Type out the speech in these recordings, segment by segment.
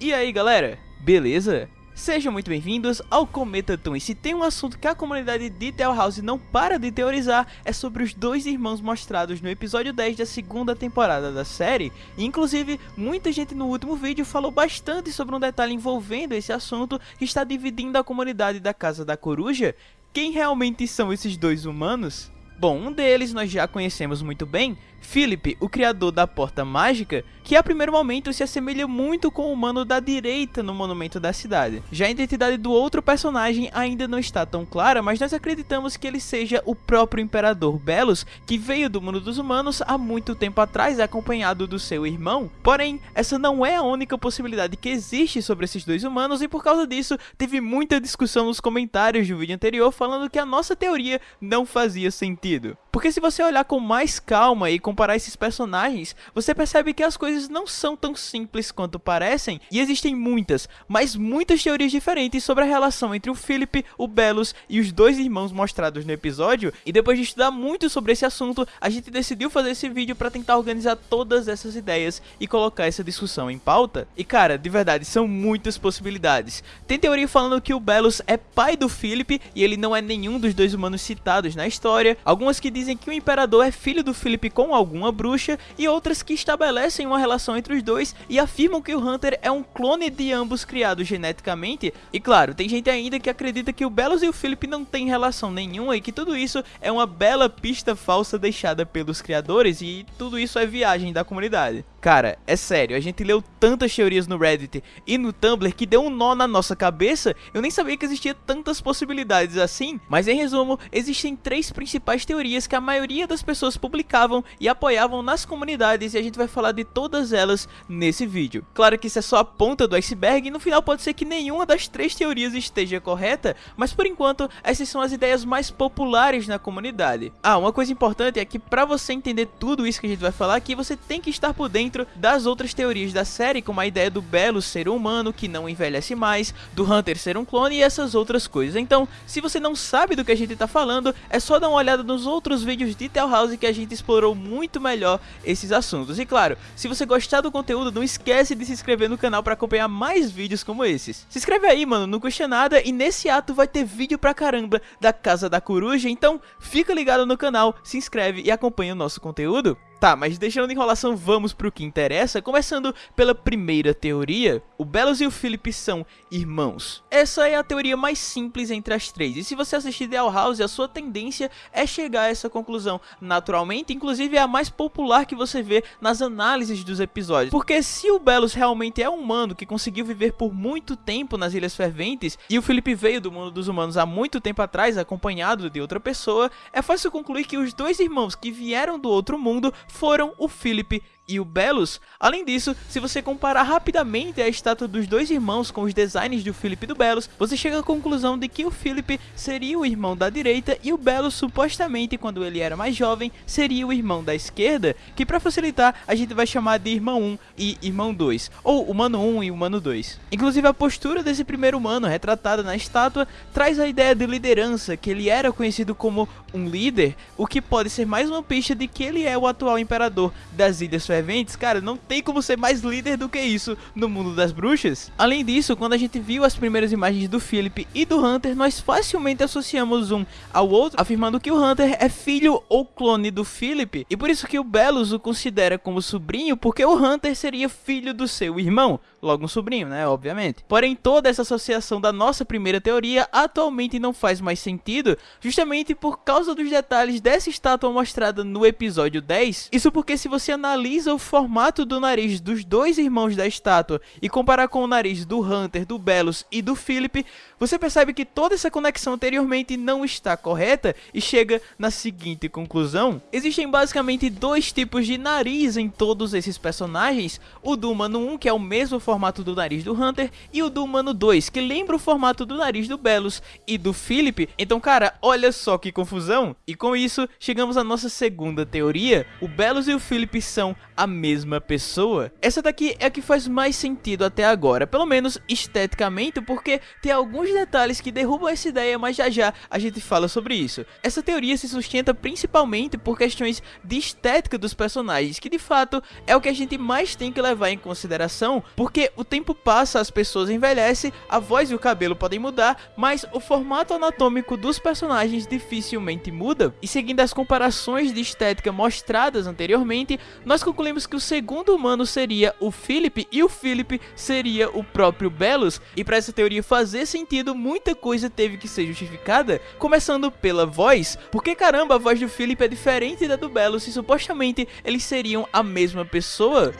E aí galera, beleza? Sejam muito bem-vindos ao Cometa Toon e se tem um assunto que a comunidade de Tell House não para de teorizar é sobre os dois irmãos mostrados no episódio 10 da segunda temporada da série inclusive, muita gente no último vídeo falou bastante sobre um detalhe envolvendo esse assunto que está dividindo a comunidade da Casa da Coruja quem realmente são esses dois humanos? Bom, um deles nós já conhecemos muito bem, Philip, o criador da Porta Mágica, que a primeiro momento se assemelha muito com o humano da direita no monumento da cidade. Já a identidade do outro personagem ainda não está tão clara, mas nós acreditamos que ele seja o próprio Imperador Belos, que veio do mundo dos humanos há muito tempo atrás acompanhado do seu irmão. Porém, essa não é a única possibilidade que existe sobre esses dois humanos e por causa disso teve muita discussão nos comentários do vídeo anterior falando que a nossa teoria não fazia sentido. Porque se você olhar com mais calma e comparar esses personagens, você percebe que as coisas não são tão simples quanto parecem e existem muitas, mas muitas teorias diferentes sobre a relação entre o Philip, o Belos e os dois irmãos mostrados no episódio. E depois de estudar muito sobre esse assunto, a gente decidiu fazer esse vídeo para tentar organizar todas essas ideias e colocar essa discussão em pauta. E cara, de verdade, são muitas possibilidades. Tem teoria falando que o Belos é pai do Philip e ele não é nenhum dos dois humanos citados na história. Algumas que dizem que o imperador é filho do Philip com alguma bruxa e outras que estabelecem uma relação entre os dois e afirmam que o Hunter é um clone de ambos criados geneticamente. E claro, tem gente ainda que acredita que o Belos e o Philip não têm relação nenhuma e que tudo isso é uma bela pista falsa deixada pelos criadores e tudo isso é viagem da comunidade. Cara, é sério, a gente leu tantas teorias no Reddit e no Tumblr que deu um nó na nossa cabeça, eu nem sabia que existia tantas possibilidades assim, mas em resumo, existem três principais teorias que a maioria das pessoas publicavam e apoiavam nas comunidades e a gente vai falar de todas elas nesse vídeo. Claro que isso é só a ponta do iceberg e no final pode ser que nenhuma das três teorias esteja correta, mas por enquanto essas são as ideias mais populares na comunidade. Ah, uma coisa importante é que para você entender tudo isso que a gente vai falar aqui, você tem que estar por dentro dentro das outras teorias da série, como a ideia do Belo ser humano que não envelhece mais, do Hunter ser um clone e essas outras coisas. Então, se você não sabe do que a gente está falando, é só dar uma olhada nos outros vídeos de Tell House que a gente explorou muito melhor esses assuntos. E claro, se você gostar do conteúdo, não esquece de se inscrever no canal para acompanhar mais vídeos como esses. Se inscreve aí, mano, não custa nada e nesse ato vai ter vídeo pra caramba da Casa da Coruja, então fica ligado no canal, se inscreve e acompanha o nosso conteúdo. Tá, mas deixando de enrolação, vamos pro que interessa, começando pela primeira teoria. O Belos e o Philip são irmãos. Essa é a teoria mais simples entre as três, e se você assistir The House, a sua tendência é chegar a essa conclusão naturalmente, inclusive é a mais popular que você vê nas análises dos episódios. Porque se o Belos realmente é um humano que conseguiu viver por muito tempo nas Ilhas Ferventes, e o Philip veio do mundo dos humanos há muito tempo atrás, acompanhado de outra pessoa, é fácil concluir que os dois irmãos que vieram do outro mundo foram o Philip e o Belos. Além disso, se você comparar rapidamente a estátua dos dois irmãos com os designs do Philip e do Belos, você chega à conclusão de que o Philip seria o irmão da direita e o Belos supostamente, quando ele era mais jovem, seria o irmão da esquerda, que para facilitar a gente vai chamar de irmão 1 e irmão 2, ou humano 1 e humano 2. Inclusive a postura desse primeiro humano retratada na estátua traz a ideia de liderança, que ele era conhecido como um líder, o que pode ser mais uma pista de que ele é o atual imperador das Ilhas Ferventes, cara, não tem como ser mais líder do que isso no mundo das bruxas. Além disso, quando a gente viu as primeiras imagens do Philip e do Hunter, nós facilmente associamos um ao outro, afirmando que o Hunter é filho ou clone do Philip, e por isso que o Belos o considera como sobrinho, porque o Hunter seria filho do seu irmão, logo um sobrinho, né, obviamente. Porém, toda essa associação da nossa primeira teoria atualmente não faz mais sentido, justamente por causa dos detalhes dessa estátua mostrada no episódio 10. Isso porque se você analisa o formato do nariz dos dois irmãos da estátua e comparar com o nariz do Hunter, do Belos e do Philip, você percebe que toda essa conexão anteriormente não está correta e chega na seguinte conclusão. Existem basicamente dois tipos de nariz em todos esses personagens, o do humano 1, que é o mesmo formato do nariz do Hunter, e o do Humano 2, que lembra o formato do nariz do Belos e do Philip. Então, cara, olha só que confusão. E com isso, chegamos à nossa segunda teoria. O Belos e o Philip são a mesma pessoa. Essa daqui é a que faz mais sentido até agora, pelo menos esteticamente, porque tem alguns detalhes que derrubam essa ideia, mas já já a gente fala sobre isso. Essa teoria se sustenta principalmente por questões de estética dos personagens, que de fato é o que a gente mais tem que levar em consideração, porque o tempo passa, as pessoas envelhecem, a voz e o cabelo podem mudar, mas o formato anatômico dos personagens dificilmente muda. E seguindo as comparações de estética mostradas anteriormente, nós concluímos que o segundo humano seria o Philip e o Philip seria o próprio Belos. E para essa teoria fazer sentido, muita coisa teve que ser justificada, começando pela voz, porque caramba, a voz do Philip é diferente da do Belos e supostamente eles seriam a mesma pessoa.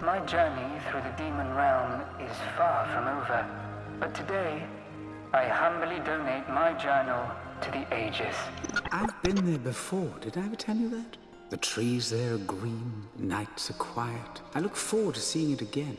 My journey through the demon realm is far from over, but today I humbly donate my journal to the ages. I've been there before, did I ever tell you that? The trees there are green, nights are quiet. I look forward to seeing it again.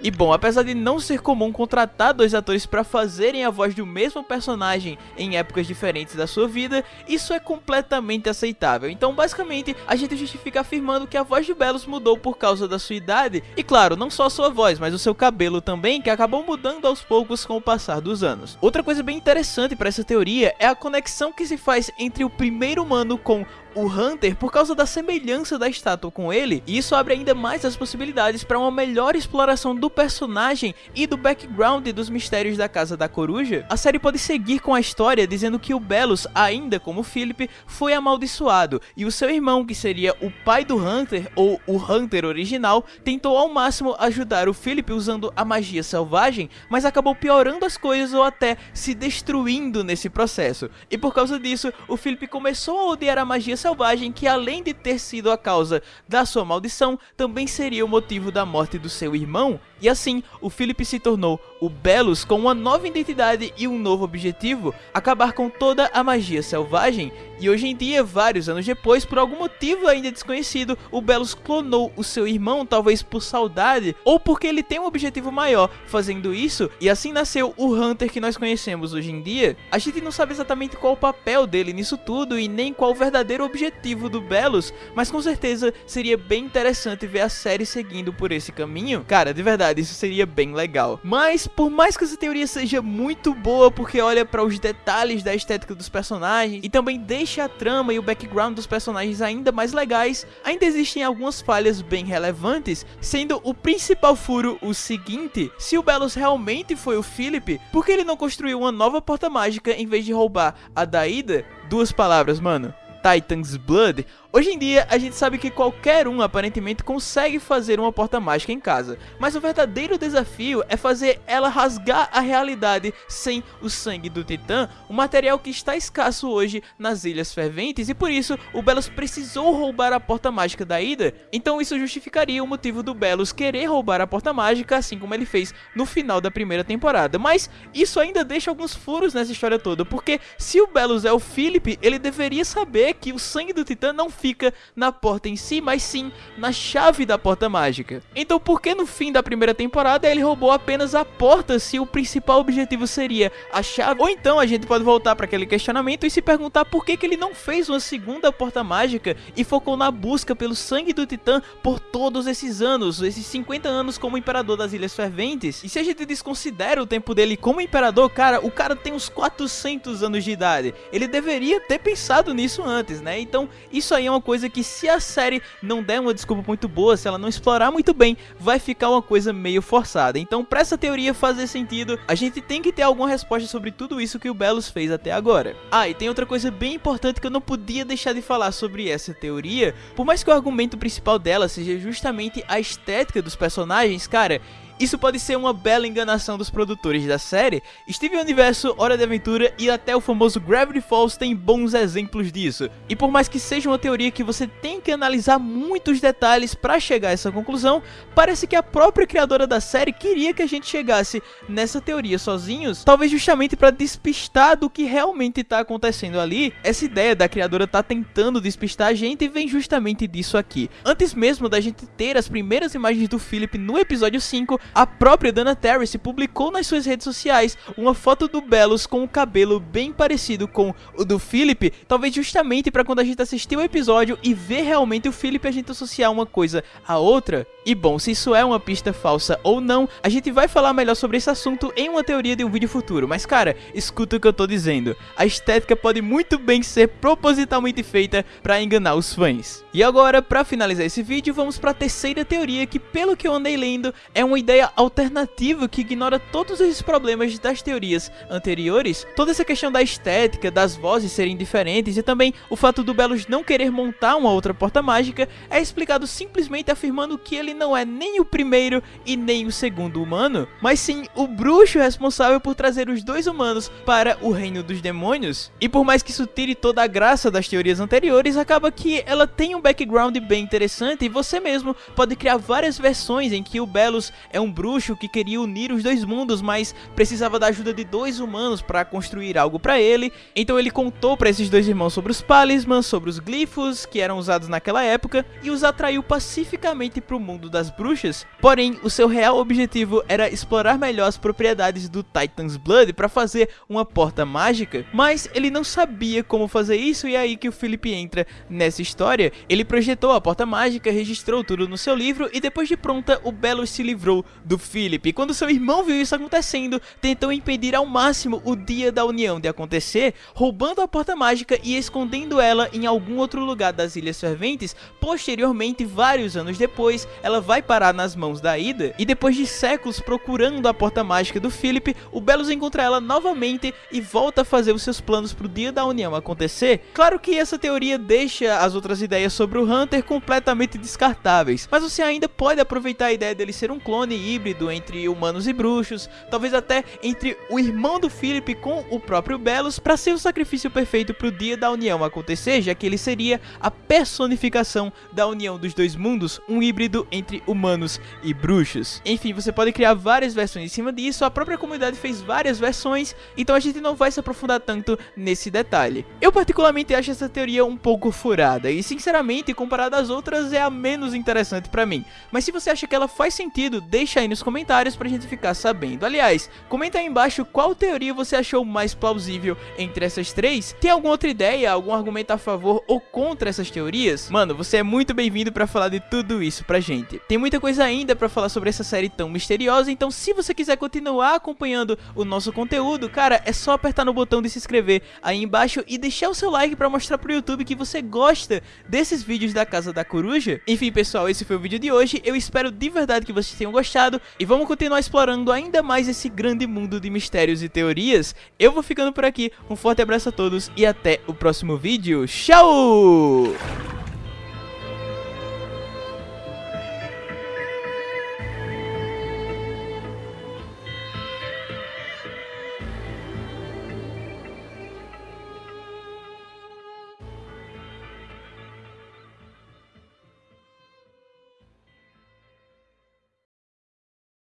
E bom, apesar de não ser comum contratar dois atores para fazerem a voz do mesmo personagem em épocas diferentes da sua vida, isso é completamente aceitável. Então, basicamente, a gente justifica afirmando que a voz de Belos mudou por causa da sua idade, e claro, não só a sua voz, mas o seu cabelo também, que acabou mudando aos poucos com o passar dos anos. Outra coisa bem interessante para essa teoria é a conexão que se faz entre o primeiro humano com o Hunter por causa da semelhança da estátua com ele, e isso abre ainda mais as possibilidades para uma melhor exploração do personagem e do background dos mistérios da Casa da Coruja. A série pode seguir com a história dizendo que o Belos, ainda como Philip, foi amaldiçoado, e o seu irmão, que seria o pai do Hunter, ou o Hunter original, tentou ao máximo ajudar o Philip usando a magia selvagem, mas acabou piorando as coisas ou até se destruindo nesse processo. E por causa disso, o Philip começou a odiar a magia selvagem que além de ter sido a causa da sua maldição, também seria o motivo da morte do seu irmão, e assim o Philip se tornou o Belos com uma nova identidade e um novo objetivo, acabar com toda a magia selvagem, e hoje em dia, vários anos depois, por algum motivo ainda desconhecido, o Belos clonou o seu irmão, talvez por saudade, ou porque ele tem um objetivo maior fazendo isso, e assim nasceu o Hunter que nós conhecemos hoje em dia. A gente não sabe exatamente qual o papel dele nisso tudo, e nem qual o verdadeiro objetivo do Belos, mas com certeza seria bem interessante ver a série seguindo por esse caminho. Cara, de verdade, isso seria bem legal. Mas, por mais que essa teoria seja muito boa, porque olha para os detalhes da estética dos personagens, e também deixa a trama e o background dos personagens ainda mais legais, ainda existem algumas falhas bem relevantes, sendo o principal furo o seguinte, se o Belos realmente foi o Philip, por que ele não construiu uma nova porta mágica em vez de roubar a Daida? Duas palavras, mano. Titan's Blood Hoje em dia, a gente sabe que qualquer um aparentemente consegue fazer uma porta mágica em casa, mas o verdadeiro desafio é fazer ela rasgar a realidade sem o sangue do Titã, um material que está escasso hoje nas Ilhas Ferventes e por isso o Belos precisou roubar a porta mágica da Ida, então isso justificaria o motivo do Belos querer roubar a porta mágica, assim como ele fez no final da primeira temporada, mas isso ainda deixa alguns furos nessa história toda, porque se o Belos é o Philip, ele deveria saber que o sangue do Titã não fica na porta em si, mas sim na chave da porta mágica. Então por que no fim da primeira temporada ele roubou apenas a porta se o principal objetivo seria a chave? Ou então a gente pode voltar para aquele questionamento e se perguntar por que, que ele não fez uma segunda porta mágica e focou na busca pelo sangue do Titã por todos esses anos, esses 50 anos como imperador das Ilhas Ferventes. E se a gente desconsidera o tempo dele como imperador, cara, o cara tem uns 400 anos de idade. Ele deveria ter pensado nisso antes, né? Então isso aí é uma coisa que se a série não der uma desculpa muito boa, se ela não explorar muito bem, vai ficar uma coisa meio forçada. Então, para essa teoria fazer sentido, a gente tem que ter alguma resposta sobre tudo isso que o Belos fez até agora. Ah, e tem outra coisa bem importante que eu não podia deixar de falar sobre essa teoria. Por mais que o argumento principal dela seja justamente a estética dos personagens, cara, isso pode ser uma bela enganação dos produtores da série. Steven Universo, Hora de Aventura e até o famoso Gravity Falls têm bons exemplos disso. E por mais que seja uma teoria que você tem que analisar muitos detalhes para chegar a essa conclusão, parece que a própria criadora da série queria que a gente chegasse nessa teoria sozinhos, talvez justamente para despistar do que realmente está acontecendo ali. Essa ideia da criadora tá tentando despistar a gente vem justamente disso aqui. Antes mesmo da gente ter as primeiras imagens do Philip no episódio 5, a própria Dana Terrace publicou nas suas redes sociais uma foto do Belos com o cabelo bem parecido com o do Philip, talvez justamente para quando a gente assistir o episódio e ver realmente o Philip a gente associar uma coisa a outra. E bom, se isso é uma pista falsa ou não, a gente vai falar melhor sobre esse assunto em uma teoria de um vídeo futuro. Mas cara, escuta o que eu tô dizendo. A estética pode muito bem ser propositalmente feita para enganar os fãs. E agora, para finalizar esse vídeo, vamos para a terceira teoria que, pelo que eu andei lendo, é uma ideia alternativa que ignora todos esses problemas das teorias anteriores. Toda essa questão da estética, das vozes serem diferentes e também o fato do Belos não querer montar uma outra porta mágica é explicado simplesmente afirmando que ele não é nem o primeiro e nem o segundo humano, mas sim o bruxo responsável por trazer os dois humanos para o reino dos demônios. E por mais que isso tire toda a graça das teorias anteriores, acaba que ela tem um background bem interessante e você mesmo pode criar várias versões em que o Belos é um bruxo que queria unir os dois mundos, mas precisava da ajuda de dois humanos para construir algo para ele. Então ele contou para esses dois irmãos sobre os palismans, sobre os glifos que eram usados naquela época e os atraiu pacificamente para o mundo das bruxas. Porém, o seu real objetivo era explorar melhor as propriedades do Titan's Blood para fazer uma porta mágica, mas ele não sabia como fazer isso e é aí que o Philip entra nessa história. Ele projetou a porta mágica, registrou tudo no seu livro e depois de pronta, o Belos se livrou do Philip. Quando seu irmão viu isso acontecendo, tentou impedir ao máximo o dia da união de acontecer, roubando a porta mágica e escondendo ela em algum outro lugar das Ilhas Ferventes. Posteriormente, vários anos depois, ela vai parar nas mãos da Ida e depois de séculos procurando a porta mágica do Philip, o Belos encontra ela novamente e volta a fazer os seus planos para o dia da união acontecer. Claro que essa teoria deixa as outras ideias sobre o Hunter completamente descartáveis, mas você ainda pode aproveitar a ideia dele ser um clone híbrido entre humanos e bruxos, talvez até entre o irmão do Philip com o próprio Belos para ser o sacrifício perfeito para o dia da união acontecer, já que ele seria a personificação da união dos dois mundos, um híbrido entre humanos e bruxos. Enfim, você pode criar várias versões em cima disso, a própria comunidade fez várias versões, então a gente não vai se aprofundar tanto nesse detalhe. Eu particularmente acho essa teoria um pouco furada, e sinceramente, comparada às outras, é a menos interessante para mim. Mas se você acha que ela faz sentido, deixa aí nos comentários pra gente ficar sabendo. Aliás, comenta aí embaixo qual teoria você achou mais plausível entre essas três. Tem alguma outra ideia, algum argumento a favor ou contra essas teorias? Mano, você é muito bem-vindo pra falar de tudo isso pra gente. Tem muita coisa ainda pra falar sobre essa série tão misteriosa, então se você quiser continuar acompanhando o nosso conteúdo, cara, é só apertar no botão de se inscrever aí embaixo e deixar o seu like pra mostrar pro YouTube que você gosta desses vídeos da Casa da Coruja. Enfim, pessoal, esse foi o vídeo de hoje. Eu espero de verdade que vocês tenham gostado e vamos continuar explorando ainda mais esse grande mundo de mistérios e teorias. Eu vou ficando por aqui, um forte abraço a todos e até o próximo vídeo. Tchau!